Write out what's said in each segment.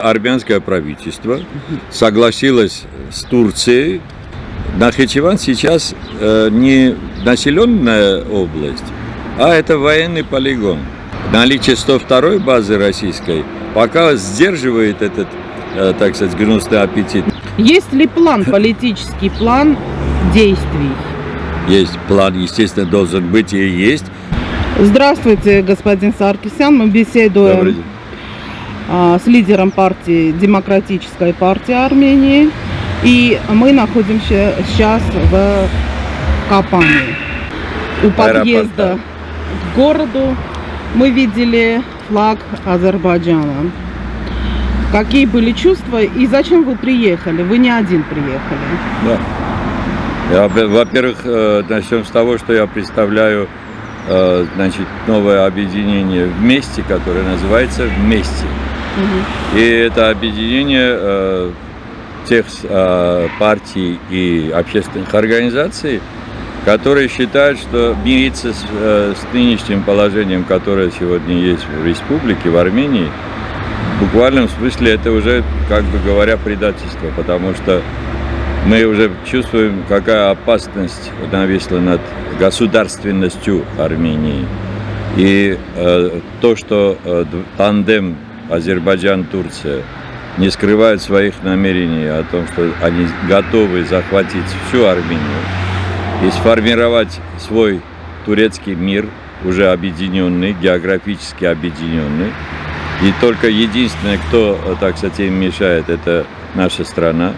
Армянское правительство согласилось с Турцией. Нахичеван сейчас э, не населенная область, а это военный полигон. Наличие 102 базы российской пока сдерживает этот, э, так сказать, гнусный аппетит. Есть ли план, политический план действий? Есть план, естественно, должен быть и есть. Здравствуйте, господин Саркисян. Мы Добрый беседуем день. С лидером партии Демократической партии Армении. И мы находимся сейчас в Капане. У подъезда к городу мы видели флаг Азербайджана. Какие были чувства и зачем вы приехали? Вы не один приехали. Да. Во-первых, э, начнем с того, что я представляю э, значит, новое объединение «Вместе», которое называется «Вместе». И это объединение э, тех э, партий и общественных организаций, которые считают, что мириться с, э, с нынешним положением, которое сегодня есть в республике, в Армении, в буквальном смысле это уже, как бы говоря, предательство, потому что мы уже чувствуем, какая опасность нависла над государственностью Армении. И э, то, что э, тандем Азербайджан-Турция не скрывает своих намерений о том, что они готовы захватить всю Армению и сформировать свой турецкий мир, уже объединенный, географически объединенный. И только единственное, кто, так сказать, им мешает, это наша страна.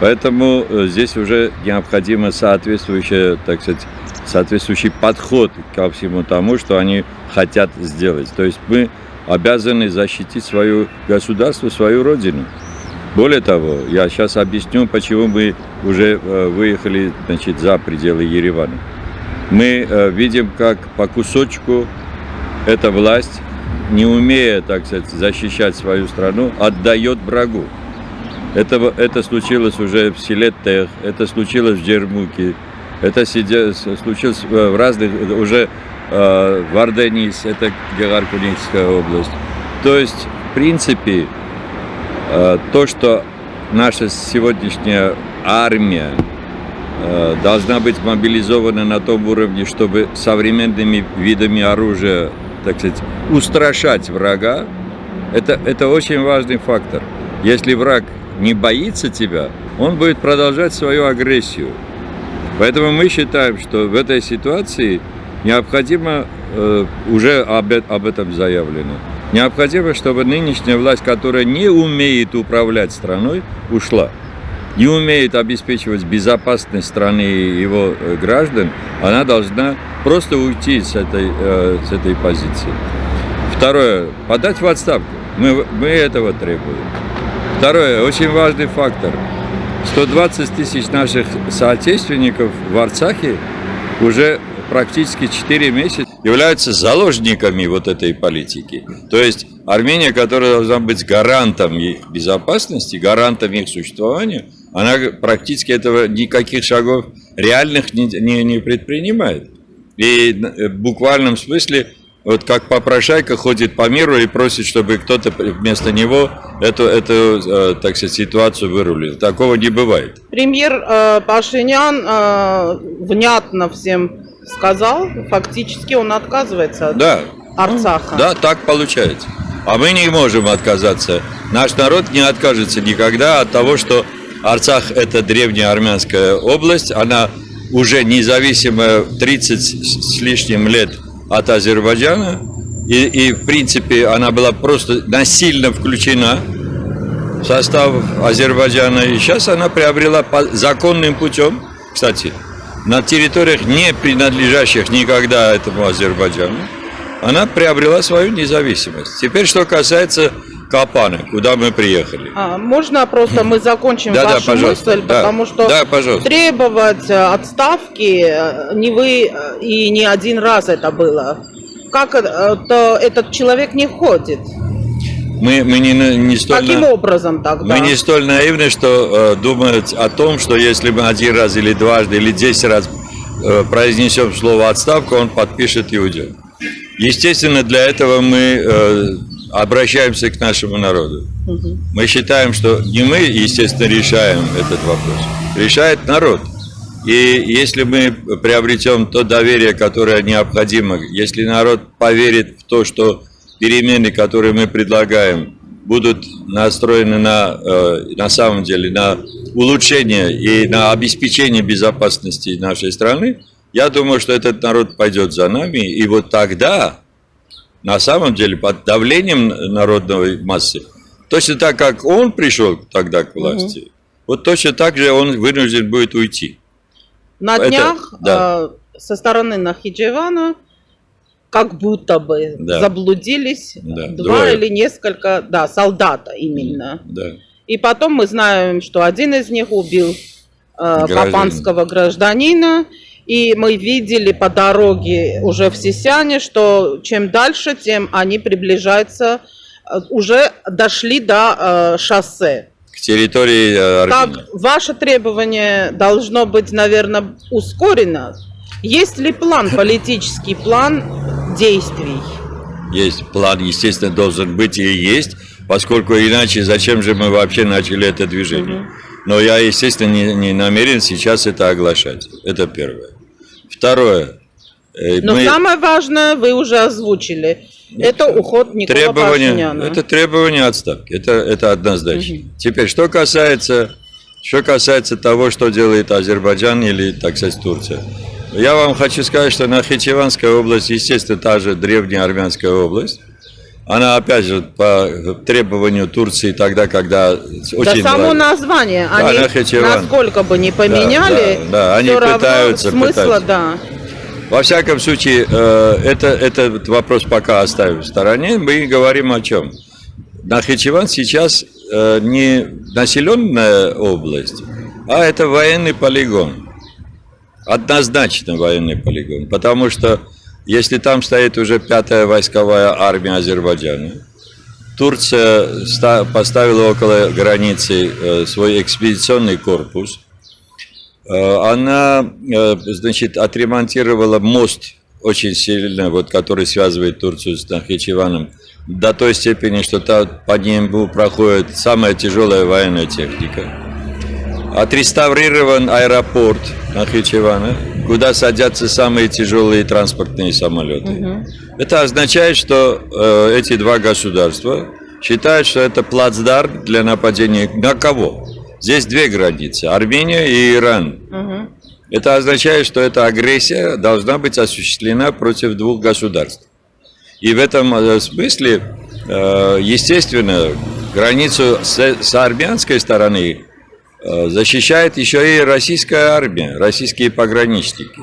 Поэтому э, здесь уже необходимо соответствующее, так сказать, соответствующий подход ко всему тому, что они хотят сделать. То есть мы обязаны защитить свое государство, свою родину. Более того, я сейчас объясню, почему мы уже э, выехали значит, за пределы Еревана. Мы э, видим, как по кусочку эта власть, не умея, так сказать, защищать свою страну, отдает врагу. Это, это случилось уже в селе Тех, это случилось в Джермуке, это сидя- случилось э, в разных, уже э, в Арденис, это Гегаркуническая область. То есть, в принципе, э, то, что наша сегодняшняя армия э, должна быть мобилизована на том уровне, чтобы современными видами оружия, так сказать, устрашать врага, это, это очень важный фактор. Если враг не боится тебя, он будет продолжать свою агрессию. Поэтому мы считаем, что в этой ситуации необходимо, э, уже об, э- об этом заявлено, необходимо, чтобы нынешняя власть, которая не умеет управлять страной, ушла. Не умеет обеспечивать безопасность страны и его э, граждан, она должна просто уйти с этой, с этой позиции. Второе, подать в отставку. Мы, мы этого требуем. Второе, очень важный фактор. 120 тысяч наших соотечественников в Арцахе уже практически 4 месяца являются заложниками вот этой политики. То есть Армения, которая должна быть гарантом их безопасности, гарантом их существования, она практически этого никаких шагов реальных не, не, не предпринимает. И э, в буквальном смысле, вот как попрошайка ходит по миру и просит, чтобы кто-то вместо него эту, эту э, так сказать, ситуацию вырулил. Такого не бывает. Премьер э, Пашинян э, внятно всем сказал, фактически он отказывается от Да, Арцаха. да, так получается. А мы не можем отказаться. Наш народ не откажется никогда от того, что Арцах – это древняя армянская область. Она уже независимая 30 с лишним лет от Азербайджана. И, и, в принципе, она была просто насильно включена в состав Азербайджана. И сейчас она приобрела по законным путем, кстати, на территориях, не принадлежащих никогда этому Азербайджану, она приобрела свою независимость. Теперь, что касается Капаны, куда мы приехали. А, можно просто мы закончим Да, да, вашу пожалуйста. мысль, Да. потому что Да, пожалуйста. требовать э, отставки э, не вы э, и не один раз это было. Как э, то этот человек не входит? Мы, мы не, не столь... Каким на- образом тогда? Мы не столь наивны, что э, думать о том, что если мы один раз или дважды или десять раз э, произнесем слово отставка, он подпишет уйдет. Естественно, для этого мы э, обращаемся к нашему народу. Мы считаем, что не мы, естественно, решаем этот вопрос. Решает народ. И если мы приобретем то доверие, которое необходимо, если народ поверит в то, что перемены, которые мы предлагаем, будут настроены на, э, на самом деле на улучшение и на обеспечение безопасности нашей страны, я думаю, что этот народ пойдет за нами, и вот тогда, на самом деле, под давлением народной массы, точно так, как он пришел тогда к власти, угу. вот точно так же он вынужден будет уйти. На Это, днях да. э, со стороны Нахиджевана как будто бы да. заблудились да. два Двое. или несколько, да, солдата именно. Да. И потом мы знаем, что один из них убил э, папанского гражданина, и мы видели по дороге уже в Сисяне, что чем дальше, тем они приближаются, э, уже дошли до э, шоссе. К территории э, Армении. Так, ваше требование должно быть, наверное, ускорено. Есть ли план, политический план действий? Есть план, естественно, должен быть и есть, поскольку иначе зачем же мы вообще начали это движение? Угу. Но я, естественно, не, не намерен сейчас это оглашать. Это первое. Второе. Э, Но мы... самое важное вы уже озвучили. Это уход Никола требование, Пашиняна. Это требование отставки. Это, это однозначно. Угу. Теперь, что касается, что касается того, что делает Азербайджан или, так сказать, Турция. Я вам хочу сказать, что Нахичеванская область, естественно, та же древняя армянская область. Она, опять же, по требованию Турции тогда, когда очень... Да само название, да, они Нахичеван. насколько бы не поменяли, да, да, да. они пытаются, смысла, пытаются. да. Во всяком случае, э, это, этот вопрос пока оставим в стороне. Мы говорим о чем? Нахичеван сейчас э, не населенная область, а это военный полигон. Однозначно военный полигон, потому что если там стоит уже пятая войсковая армия Азербайджана, Турция поставила около границы э, свой экспедиционный корпус. Э, она, э, значит, отремонтировала мост очень сильно, вот, который связывает Турцию с Нахичеваном, до той степени, что по нему проходит самая тяжелая военная техника. Отреставрирован аэропорт Нахичевана, куда садятся самые тяжелые транспортные самолеты. Угу. Это означает, что э, эти два государства считают, что это плацдарм для нападения на кого? Здесь две границы, Армения и Иран. Угу. Это означает, что эта агрессия должна быть осуществлена против двух государств. И в этом э, смысле, э, естественно, границу с, армянской стороны Э, защищает еще и российская армия, российские пограничники.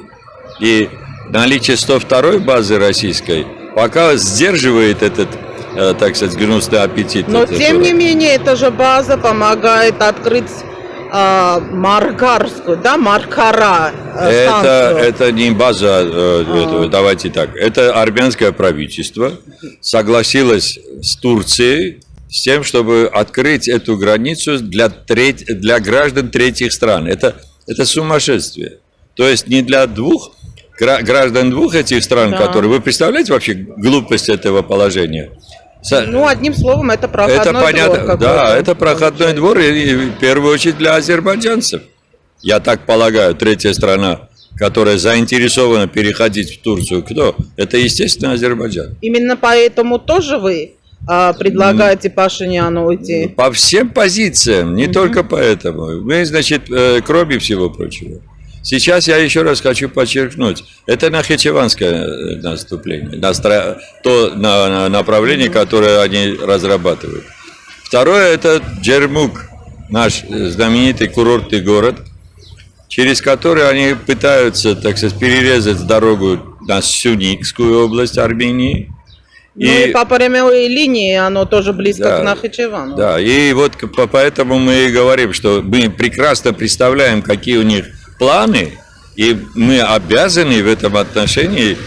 И наличие 102-й базы российской пока сдерживает этот, э, так сказать, гнусный аппетит. Но тем не менее, эта же база помогает открыть э, Маркарскую, да, Маркара э, это, это не база, э, а. давайте так, это армянское правительство согласилось с Турцией с тем, чтобы открыть эту границу для, треть, для граждан третьих стран. Это, это сумасшествие. То есть не для двух граждан двух этих стран, да. которые... Вы представляете вообще глупость этого положения? Ну, одним словом, это проходной это понятно, двор. Да, это проходной двор, и, и в первую очередь для азербайджанцев. Я так полагаю, третья страна, которая заинтересована переходить в Турцию, кто? Это, естественно, Азербайджан. Именно поэтому тоже вы а, предлагаете Пашиняну уйти? По всем позициям, не угу. только поэтому. Мы, значит, э, кроме всего прочего. Сейчас я еще раз хочу подчеркнуть, это нахичеванское э, наступление, настро... то на, направление, которое они разрабатывают. Второе, это Джермук, наш знаменитый курортный город, через который они пытаются, так сказать, перерезать дорогу на Сюникскую область Армении, и, ну и по прямой линии оно тоже близко да, к Нахичевану. Да, и вот поэтому мы и говорим, что мы прекрасно представляем, какие у них планы, и мы обязаны в этом отношении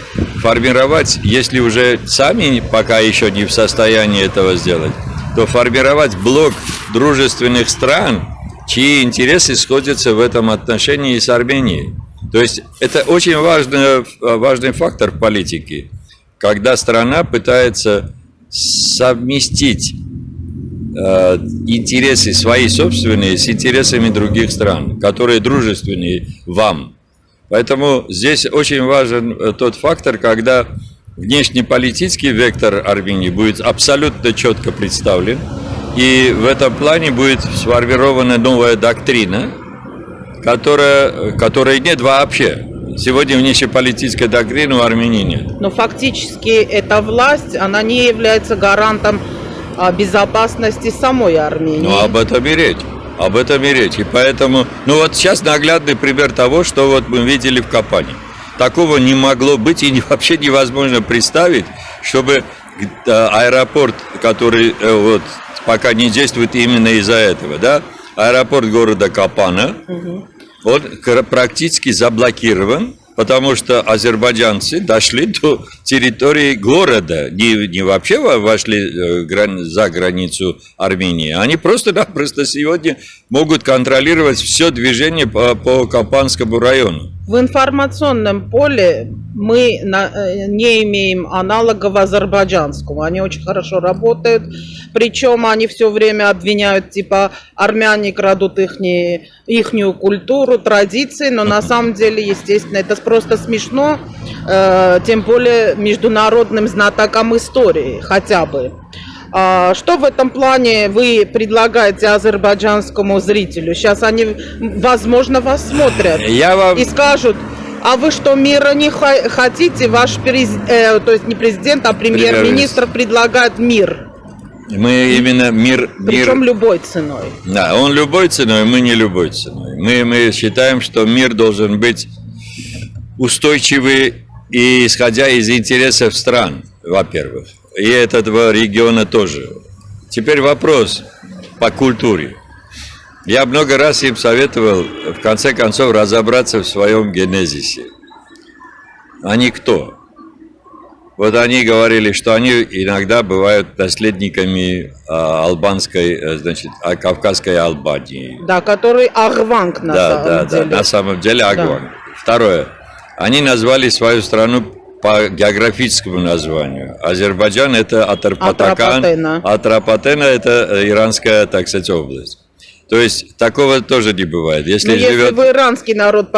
формировать, если уже сами пока еще не в состоянии этого сделать, то формировать блок дружественных стран, чьи интересы сходятся в этом отношении с Арменией. То есть это очень важный, важный фактор в политике когда страна пытается совместить э, интересы свои собственные с интересами других стран, которые дружественные вам. Поэтому здесь очень важен э, тот фактор, когда внешнеполитический вектор Армении будет абсолютно четко представлен, и в этом плане будет сформирована новая доктрина, которая, которой нет вообще. Сегодня внешнеполитической доктрины у Армении нет. Но фактически эта власть, она не является гарантом а, безопасности самой Армении. Ну, об этом и речь. Об этом и речь. И поэтому, ну вот сейчас наглядный пример того, что вот мы видели в Капане. Такого не могло быть и вообще невозможно представить, чтобы э, аэропорт, который э, вот пока не действует именно из-за этого, да, аэропорт города Капана, угу. Он практически заблокирован потому что азербайджанцы дошли до территории города, не, не вообще вошли э, за границу Армении, они просто-напросто сегодня могут контролировать все движение по, по Капанскому району. В информационном поле мы э, не имеем аналогов азербайджанскому. Они очень хорошо работают. Причем они все время обвиняют, типа, армяне крадут их ихнюю культуру, традиции. Но на самом деле, естественно, это просто смешно. Э, тем более международным знатокам истории хотя бы. А, что в этом плане вы предлагаете азербайджанскому зрителю? Сейчас они, возможно, вас смотрят Я вам... и скажут, а вы что, мира не хотите? Ваш президент, э, то есть не президент, а премьер-министр предлагает мир. Мы именно мир, мир... Причем любой ценой. Да, он любой ценой, мы не любой ценой. Мы, мы считаем, что мир должен быть устойчивый и исходя из интересов стран, во-первых и этого региона тоже. Теперь вопрос по культуре. Я много раз им советовал, в конце концов, разобраться в своем генезисе. Они кто? Вот они говорили, что они иногда бывают наследниками а, албанской, э, значит, а, кавказской Албании. Да, который Агванг на да, самом да, деле. Да, на самом деле Агванг. Да. Второе. Они назвали свою страну по географическому названию. Азербайджан это Атарпатакан. Атрапатена это э, иранская, так сказать, область. То есть такого тоже не бывает. Если, Но живет... если вы иранский народ,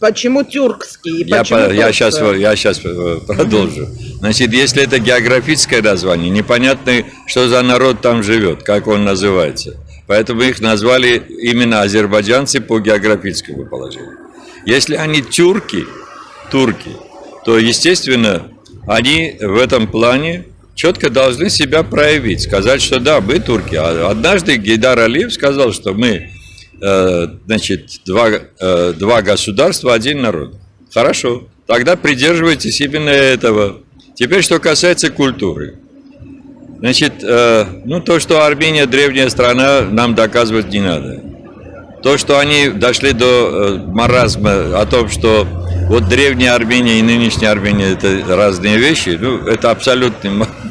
почему тюркский? Я, почему по, я, сейчас, я сейчас э, продолжу. Значит, если это географическое название, непонятно, что за народ там живет, как он называется. Поэтому их назвали именно азербайджанцы по географическому положению. Если они тюрки, турки, то, естественно, они в этом плане четко должны себя проявить, сказать, что да, мы турки. А однажды Гейдар Алиев сказал, что мы, э, значит, два, э, два государства, один народ. Хорошо, тогда придерживайтесь именно этого. Теперь, что касается культуры. Значит, э, ну то, что Армения древняя страна, нам доказывать не надо. То, что они дошли до маразма о том, что вот древняя Армения и нынешняя Армения это разные вещи. Ну, это абсолютный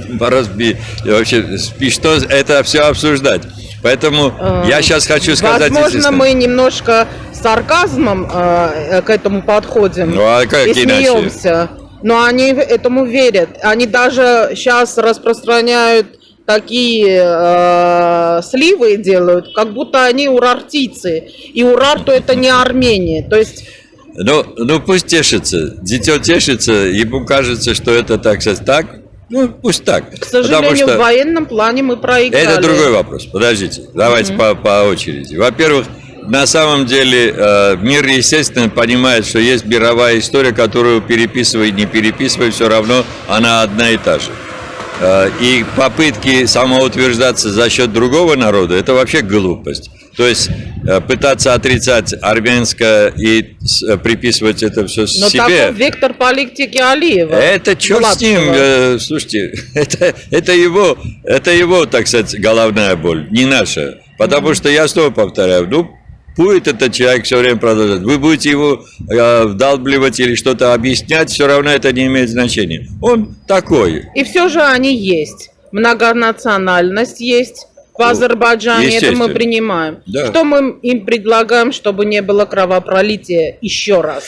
маразм. Вообще, что это все обсуждать. Поэтому э, я сейчас хочу сказать... Возможно, мы немножко сарказмом э, к этому подходим ну, а как и смеемся. Но они этому верят. Они даже сейчас распространяют такие э, сливы делают, как будто они урартийцы. И урарту это не Армения. То есть ну, ну пусть тешится. Дитё тешится, ему кажется, что это так сказать так. Ну, пусть так. К сожалению, что... в военном плане мы проиграли. Это другой вопрос. Подождите, давайте mm-hmm. по, по очереди. Во-первых, на самом деле э, мир, естественно, понимает, что есть мировая история, которую переписывай, не переписывай, все равно она одна и та же. Э, и попытки самоутверждаться за счет другого народа – это вообще глупость. То есть э, пытаться отрицать армянское и э, приписывать это все Но себе. Но вектор политики Алиева. Это черт с ним. Э, слушайте, это, это, его, это его, так сказать, головная боль, не наша. Потому mm-hmm. что я снова повторяю, ну, будет этот человек все время продолжать, вы будете его э, вдалбливать или что-то объяснять, все равно это не имеет значения. Он такой. И все же они есть. Многонациональность есть в Азербайджане это мы принимаем. Да. Что мы им предлагаем, чтобы не было кровопролития еще раз?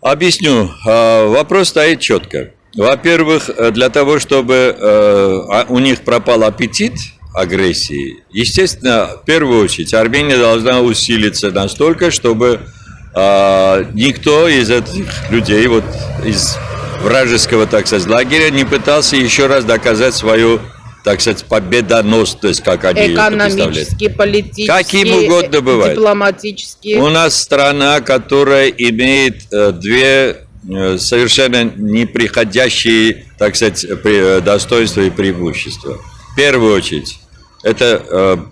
Объясню. А, вопрос стоит четко. Во-первых, э, для того, чтобы э, а, у них пропал аппетит агрессии, естественно, в первую очередь Армения должна усилиться настолько, чтобы э, никто из этих людей, вот из вражеского, так сказать, лагеря не пытался еще раз доказать свою так сказать, победоносность, как они Экономически, политически, Каким угодно бывает. дипломатически. У нас страна, которая имеет э, две э, совершенно неприходящие, так сказать, э, достоинства и преимущества. В первую очередь, это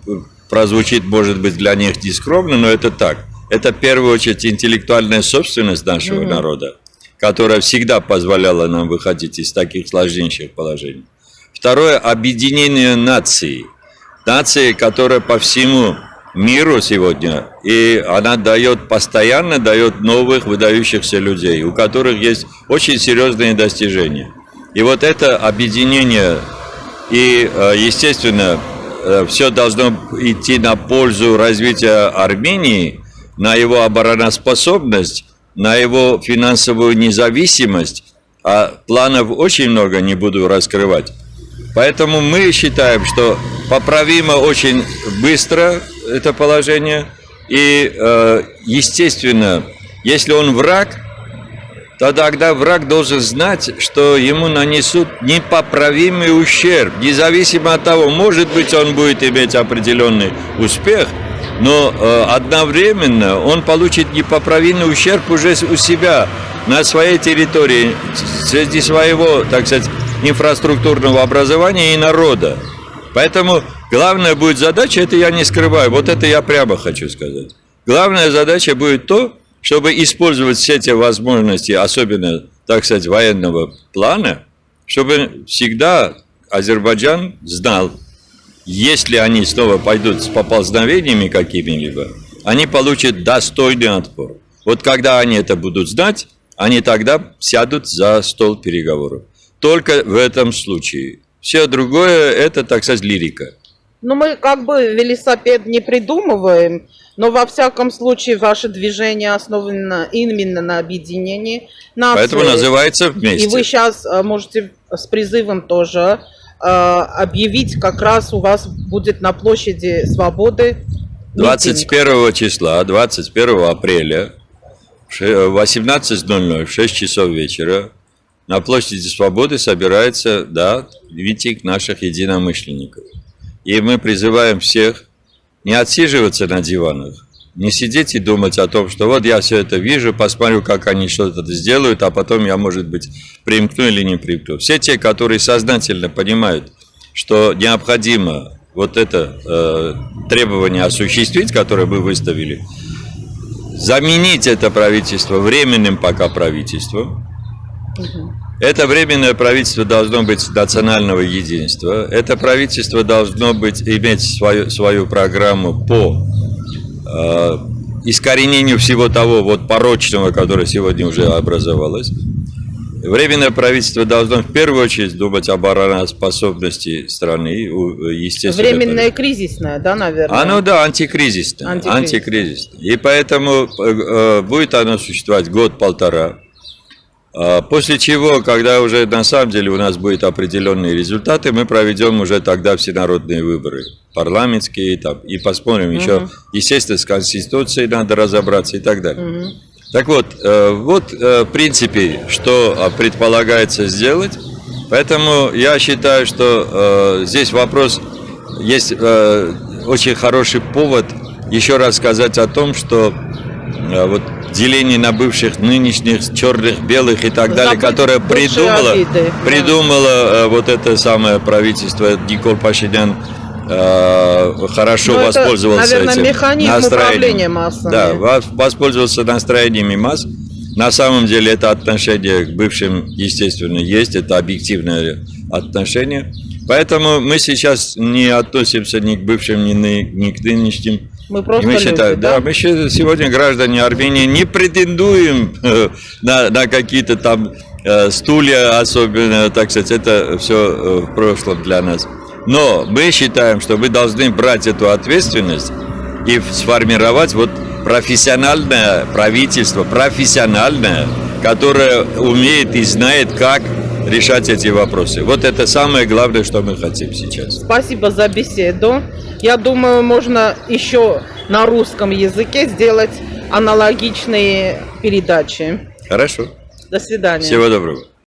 прозвучит, может быть, для них нескромно, но это так. Это в первую очередь интеллектуальная собственность нашего mm-hmm. народа, которая всегда позволяла нам выходить из таких сложнейших положений. Второе – объединение нации. Нации, которая по всему миру сегодня, и она дает, постоянно дает новых выдающихся людей, у которых есть очень серьезные достижения. И вот это объединение, и, э, естественно, э, все должно идти на пользу развития Армении, на его обороноспособность, на его финансовую независимость, а планов очень много, не буду раскрывать. Поэтому мы считаем, что поправимо очень быстро это положение. И, э, естественно, если он враг, то тогда враг должен знать, что ему нанесут непоправимый ущерб. Независимо от того, может быть, он будет иметь определенный успех, но э, одновременно он получит непоправимый ущерб уже у себя, на своей территории, среди своего, так сказать, инфраструктурного образования и народа. Поэтому главная будет задача, это я не скрываю, вот это я прямо хочу сказать. Главная задача будет то, чтобы использовать все эти возможности, особенно, так сказать, военного плана, чтобы всегда Азербайджан знал, если они снова пойдут с поползновениями какими-либо, они получат достойный отпор. Вот когда они это будут знать, они тогда сядут за стол переговоров только в этом случае. Все другое – это, так сказать, лирика. Ну, мы как бы велосипед не придумываем, но во всяком случае ваше движение основано именно на объединении нации. Поэтому называется «Вместе». И вы сейчас э, можете с призывом тоже э, объявить, как раз у вас будет на площади Свободы 21 числа, 21 апреля в 18.00, в 6 часов вечера на площади Свободы собирается, да, митинг наших единомышленников. И мы призываем всех не отсиживаться на диванах, не сидеть и думать о том, что вот я все это вижу, посмотрю, как они что-то сделают, а потом я, может быть, примкну или не примкну. Все те, которые сознательно понимают, что необходимо вот это э, требование осуществить, которое мы выставили, заменить это правительство временным пока правительством, это временное правительство должно быть национального единства. Это правительство должно быть, иметь свою, свою программу по э, искоренению всего того вот порочного, которое сегодня уже образовалось. Временное правительство должно в первую очередь думать об обороноспособности страны, естественно. Временное кризисное, да, наверное? Оно, да, антикризисное. Антикризисное. антикризисное. И поэтому э, будет оно существовать год-полтора. А, после чего, когда уже на самом деле у нас будут определенные результаты, мы проведем уже тогда всенародные выборы, парламентские, там, и посмотрим угу. еще, естественно, с Конституцией надо разобраться и так далее. Угу. Так вот, э, вот э, в принципе, что а, предполагается сделать. Поэтому я считаю, что э, здесь вопрос, есть очень хороший повод еще раз сказать о том, что вот деление на бывших, нынешних, черных, белых и так далее, которое придумало, придумало да. Э, вот это самое правительство Никол Пашинян э, хорошо Но воспользовался это, наверное, этим настроением. массами. Да, воспользовался настроениями масс. На самом деле это отношение к бывшим, естественно, есть, это объективное отношение. Поэтому мы сейчас не относимся ни к бывшим, ни, ни к нынешним мы просто мы считаем, да? да, мы сегодня граждане Армении не претендуем э, на, на какие-то там э, стулья, особенно, так сказать, это все э, в прошлом для нас. Но мы считаем, что мы должны брать эту ответственность и сформировать вот профессиональное правительство, профессиональное, которое умеет и знает, как решать эти вопросы. Вот это самое главное, что мы хотим сейчас. Спасибо за беседу. Я думаю, можно еще на русском языке сделать аналогичные передачи. Хорошо. До свидания. Всего доброго.